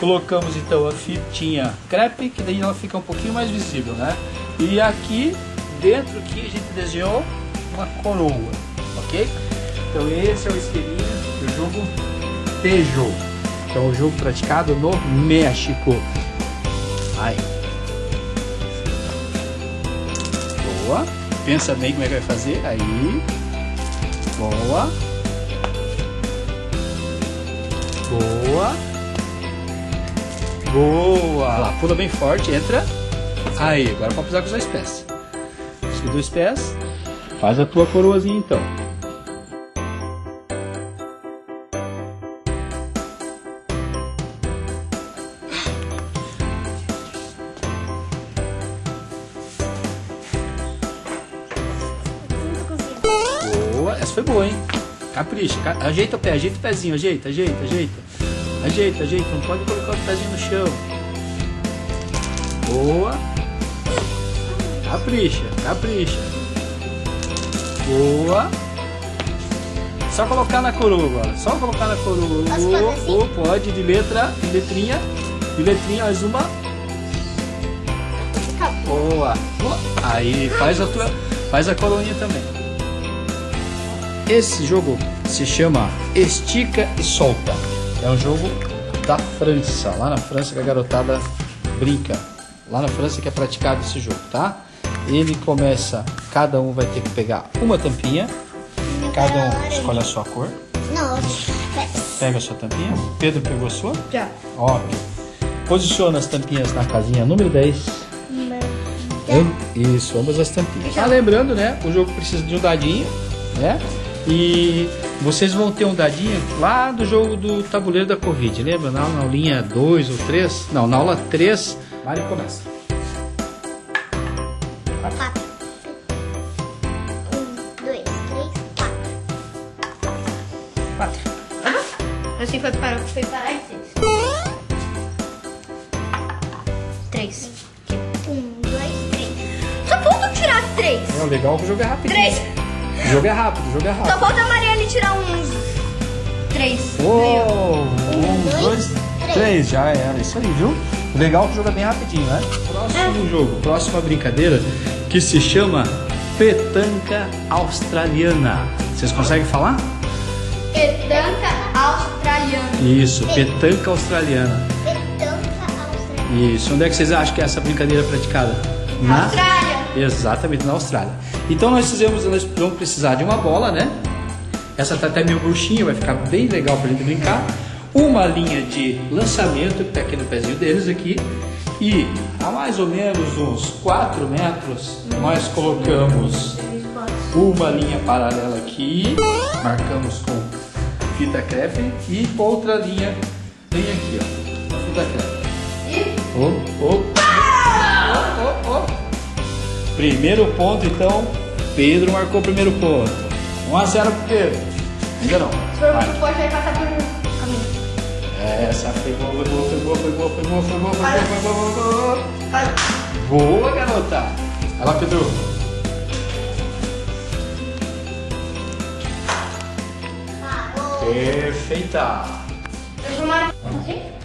Colocamos então a fitinha crepe, que daí ela fica um pouquinho mais visível, né? E aqui, dentro aqui, a gente desenhou uma coroa, ok? Então esse é o esqueminha do jogo Tejo, que é um jogo praticado no México. Vai. Boa. Pensa bem como é que vai fazer. Aí. Boa. Boa. Boa. Lá, pula bem forte, entra. Aí, agora pode pisar com os dois pés. Os dois pés. Faz a tua coroazinha então. Boa, essa foi boa, hein? Capricha, ca- ajeita o pé, ajeita o pezinho, ajeita, ajeita, ajeita. Ajeita, ajeita, não pode colocar o pezinho no chão. Boa. Capricha, capricha. Boa. Só colocar na coroa agora, só colocar na coroa. Assim? Oh, pode, de letra, de letrinha, de letrinha, mais uma. Boa. Boa. Aí, faz a tua, faz a coroinha também. Esse jogo se chama Estica e Solta. É um jogo da França, lá na França que a garotada brinca. Lá na França que é praticado esse jogo, tá? Ele começa, cada um vai ter que pegar uma tampinha, cada um escolhe a sua cor, Não, pega a sua tampinha. Pedro pegou a sua? já. Óbvio. Posiciona as tampinhas na casinha número 10. Am- Isso, ambas as tampinhas. Ah, lembrando, né? O jogo precisa de um dadinho, né? E vocês vão ter um dadinho lá do jogo do tabuleiro da Covid. Lembra? Na, na aulinha 2 ou 3? Não, na aula 3. Mari começa. Quatro. Um, dois, três, quatro. Quatro. Assim foi para, foi parar em seis. Três. Um, dois, três. Só falta tirar três. É, o legal é que o jogo é rápido. Três. O jogo é rápido, o jogo é Só rápido. falta a Marielle tirar uns. Três. Uou, um, dois, dois, três. três, já era. Isso aí, viu? Legal é que é bem rapidinho, né? Próximo jogo, próxima brincadeira que se chama Petanca Australiana. Vocês conseguem falar? Petanca australiana. Isso, petanca australiana. Petanca australiana. Isso. Onde é que vocês acham que é essa brincadeira praticada? Na Austrália. Exatamente, na Austrália. Então nós fizemos, nós vamos precisar de uma bola, né? Essa tá até meio bruxinha, vai ficar bem legal pra gente brincar. Uma linha de lançamento, que tá aqui no pezinho deles aqui. E a mais ou menos uns 4 metros, nós colocamos uma linha paralela aqui, marcamos com fita crepe e outra linha bem aqui, ó, a fita crepe. Oh, oh. Oh, oh, oh. Primeiro ponto, então, Pedro marcou o primeiro ponto. 1 a 0 pro Pedro. Ainda não. Se for muito forte, vai passar por caminho. Essa foi boa, foi boa, foi boa, foi boa, foi boa, foi boa, foi boa, foi boa, foi boa. Garota. Vai lá, Pedro. Parou. Perfeita. Eu vou marcar.